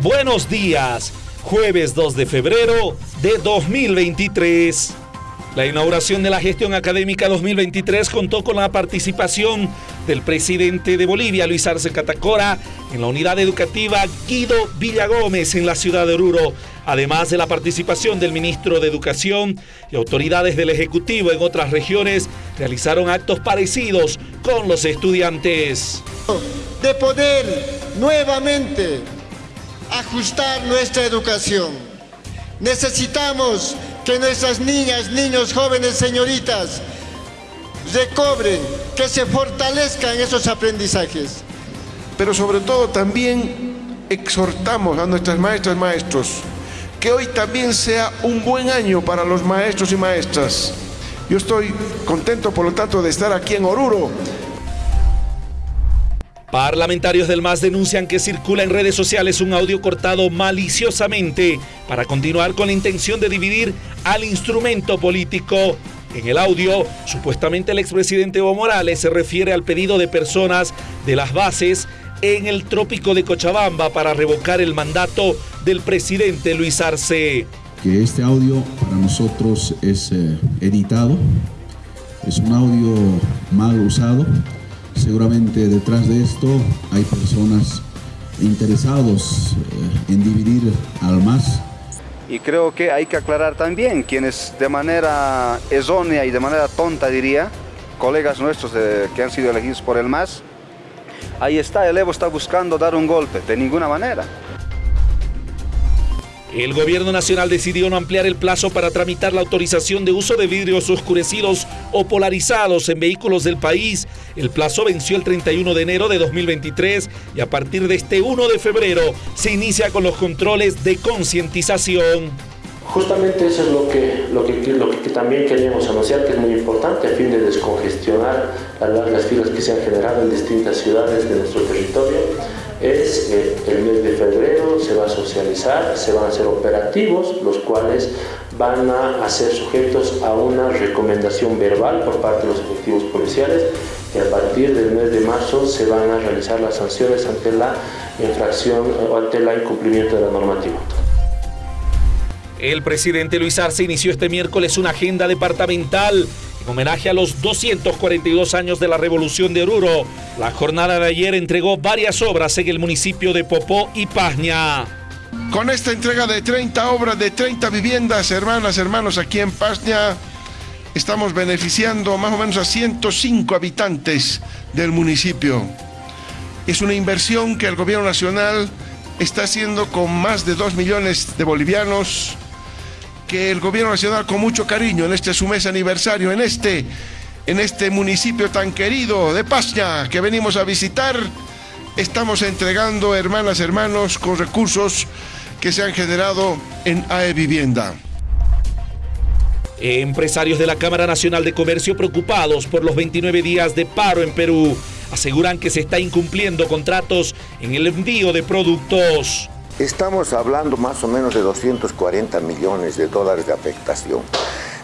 Buenos días, jueves 2 de febrero de 2023. La inauguración de la gestión académica 2023 contó con la participación del presidente de Bolivia, Luis Arce Catacora, en la unidad educativa Guido Villagómez en la ciudad de Oruro, además de la participación del ministro de Educación y autoridades del Ejecutivo en otras regiones, realizaron actos parecidos con los estudiantes. De poder nuevamente ajustar nuestra educación. Necesitamos que nuestras niñas, niños, jóvenes, señoritas recobren, que se fortalezcan esos aprendizajes. Pero sobre todo también exhortamos a nuestras maestras y maestros que hoy también sea un buen año para los maestros y maestras. Yo estoy contento, por lo tanto, de estar aquí en Oruro Parlamentarios del MAS denuncian que circula en redes sociales un audio cortado maliciosamente para continuar con la intención de dividir al instrumento político. En el audio, supuestamente el expresidente Evo Morales se refiere al pedido de personas de las bases en el trópico de Cochabamba para revocar el mandato del presidente Luis Arce. Que este audio para nosotros es eh, editado, es un audio mal usado Seguramente detrás de esto hay personas interesados eh, en dividir al MAS. Y creo que hay que aclarar también quienes de manera errónea y de manera tonta diría, colegas nuestros que han sido elegidos por el MAS, ahí está, el Evo está buscando dar un golpe, de ninguna manera. El gobierno nacional decidió no ampliar el plazo para tramitar la autorización de uso de vidrios oscurecidos o polarizados en vehículos del país. El plazo venció el 31 de enero de 2023 y a partir de este 1 de febrero se inicia con los controles de concientización. Justamente eso es lo que, lo, que, también queríamos anunciar, que es muy importante a fin de descongestionar las largas filas que se han generado en distintas ciudades de nuestro territorio es eh, el mes de febrero, se va a socializar, se van a hacer operativos, los cuales van a ser sujetos a una recomendación verbal por parte de los efectivos policiales y a partir del mes de marzo se van a realizar las sanciones ante la infracción o ante el incumplimiento de la normativa. El presidente Luis Arce inició este miércoles una agenda departamental homenaje a los 242 años de la Revolución de Oruro. La jornada de ayer entregó varias obras en el municipio de Popó y Pazña. Con esta entrega de 30 obras de 30 viviendas, hermanas, hermanos, aquí en Pazña, estamos beneficiando más o menos a 105 habitantes del municipio. Es una inversión que el gobierno nacional está haciendo con más de 2 millones de bolivianos que el gobierno nacional con mucho cariño en este su mes aniversario, en este, en este municipio tan querido de Pasña que venimos a visitar, estamos entregando, hermanas, hermanos, con recursos que se han generado en AE Vivienda. Empresarios de la Cámara Nacional de Comercio preocupados por los 29 días de paro en Perú aseguran que se está incumpliendo contratos en el envío de productos. Estamos hablando más o menos de 240 millones de dólares de afectación.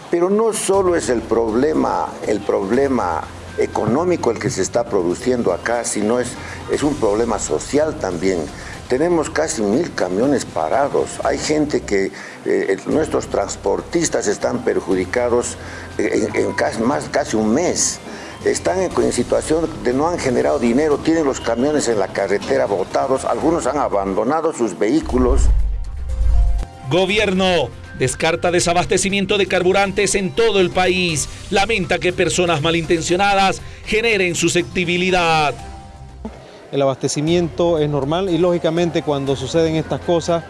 Pero no solo es el problema, el problema económico el que se está produciendo acá, sino es, es un problema social también. Tenemos casi mil camiones parados. Hay gente que, eh, nuestros transportistas están perjudicados en, en casi, más, casi un mes están en, situación de no han generado dinero, tienen los camiones en la carretera botados, algunos han abandonado sus vehículos. Gobierno descarta desabastecimiento de carburantes en todo el país. Lamenta que personas malintencionadas generen susceptibilidad. El abastecimiento es normal y lógicamente cuando suceden estas cosas,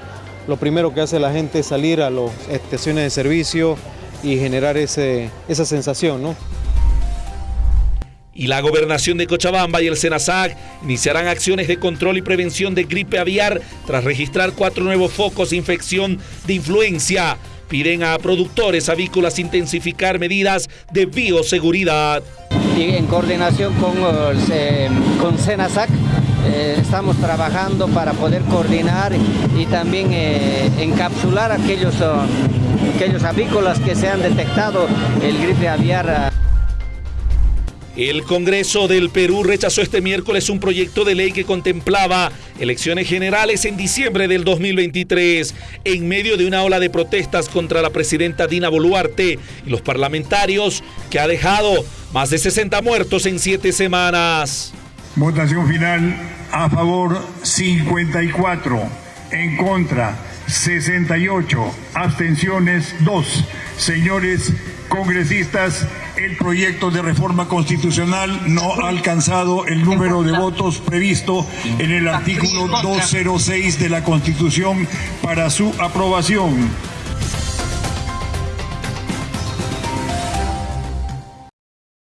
lo primero que hace la gente es salir a las estaciones de servicio y generar ese, esa sensación, ¿no? Y la gobernación de Cochabamba y el SENASAC iniciarán acciones de control y prevención de gripe aviar tras registrar cuatro nuevos focos de infección de influencia. Piden a productores avícolas intensificar medidas de bioseguridad. Y en coordinación con, eh, con SENASAC eh, estamos trabajando para poder coordinar y también eh, encapsular aquellos, aquellos avícolas que se han detectado el gripe aviar. El Congreso del Perú rechazó este miércoles un proyecto de ley que contemplaba elecciones generales en diciembre del 2023, en medio de una ola de protestas contra la presidenta Dina Boluarte y los parlamentarios, que ha dejado más de 60 muertos en siete semanas. Votación final a favor 54, en contra 68, abstenciones 2. Señores congresistas, el proyecto de reforma constitucional no ha alcanzado el número de votos previsto en el artículo 206 de la Constitución para su aprobación.